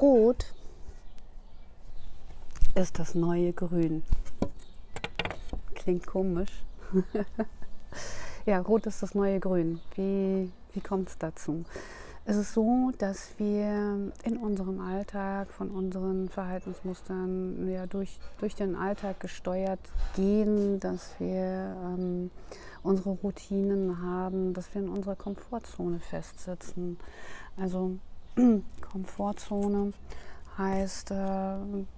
Rot ist das neue Grün. Klingt komisch. ja, Rot ist das neue Grün. Wie, wie kommt es dazu? Es ist so, dass wir in unserem Alltag von unseren Verhaltensmustern ja, durch, durch den Alltag gesteuert gehen, dass wir ähm, unsere Routinen haben, dass wir in unserer Komfortzone festsitzen. Also Komfortzone heißt äh,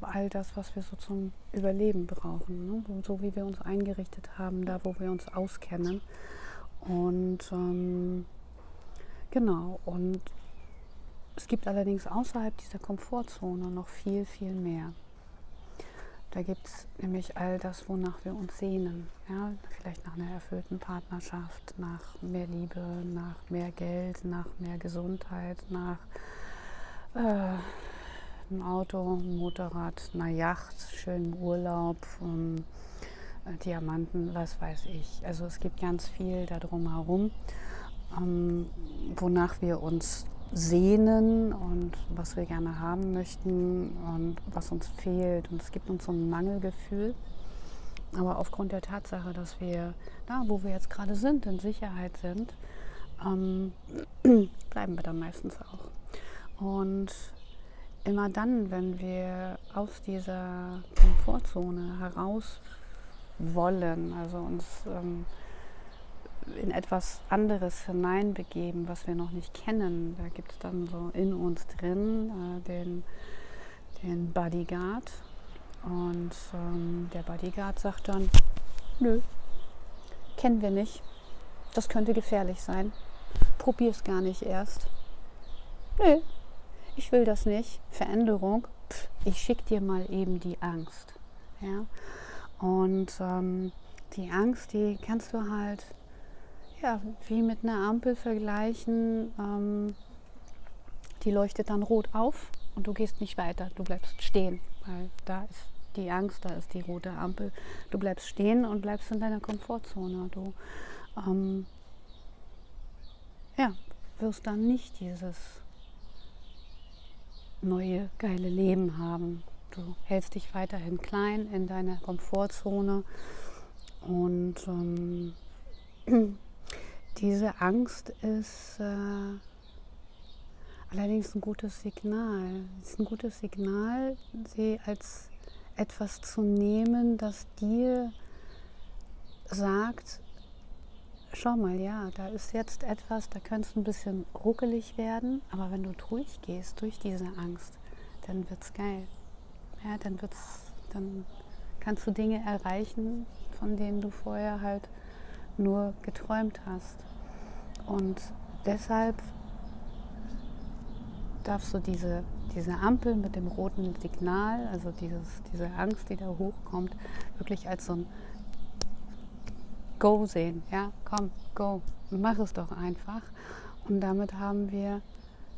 all das, was wir so zum Überleben brauchen, ne? so wie wir uns eingerichtet haben, da wo wir uns auskennen. Und ähm, genau, und es gibt allerdings außerhalb dieser Komfortzone noch viel, viel mehr. Da gibt es nämlich all das, wonach wir uns sehnen. Ja? Vielleicht nach einer erfüllten Partnerschaft, nach mehr Liebe, nach mehr Geld, nach mehr Gesundheit, nach äh, einem Auto, einem Motorrad, einer Yacht, schönem Urlaub, um, äh, Diamanten, was weiß ich. Also es gibt ganz viel da drumherum, ähm, wonach wir uns sehnen und was wir gerne haben möchten und was uns fehlt. Und es gibt uns so ein Mangelgefühl. Aber aufgrund der Tatsache, dass wir da, wo wir jetzt gerade sind, in Sicherheit sind, ähm, bleiben wir dann meistens auch. Und immer dann, wenn wir aus dieser Komfortzone heraus wollen, also uns ähm, in etwas anderes hineinbegeben, was wir noch nicht kennen. Da gibt es dann so in uns drin äh, den, den Bodyguard. Und ähm, der Bodyguard sagt dann, nö, kennen wir nicht. Das könnte gefährlich sein. Probier es gar nicht erst. Nö, will das nicht. Veränderung, pff, ich schicke dir mal eben die Angst. Ja? Und ähm, die Angst, die kannst du halt ja, wie mit einer Ampel vergleichen. Ähm, die leuchtet dann rot auf und du gehst nicht weiter, du bleibst stehen, weil da ist die Angst, da ist die rote Ampel. Du bleibst stehen und bleibst in deiner Komfortzone. Du ähm, ja, wirst dann nicht dieses neue, geile Leben haben. Du hältst dich weiterhin klein in deiner Komfortzone und ähm, Diese Angst ist äh, allerdings ein gutes Signal. Es ist ein gutes Signal, sie als etwas zu nehmen, das dir sagt, schau mal, ja, da ist jetzt etwas, da könnte es ein bisschen ruckelig werden, aber wenn du durchgehst durch diese Angst, dann wird es geil. Ja, dann wird's, dann kannst du Dinge erreichen, von denen du vorher halt nur geträumt hast. Und deshalb darfst du diese, diese Ampel mit dem roten Signal, also dieses, diese Angst, die da hochkommt, wirklich als so ein Go sehen. Ja, komm, go, mach es doch einfach. Und damit haben wir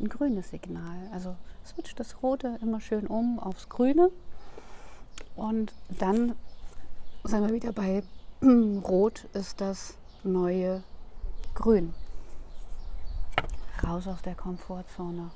ein grünes Signal. Also switcht das Rote immer schön um aufs Grüne. Und dann sind wir wieder bei Rot ist das neue Grün. Raus aus der Komfortzone.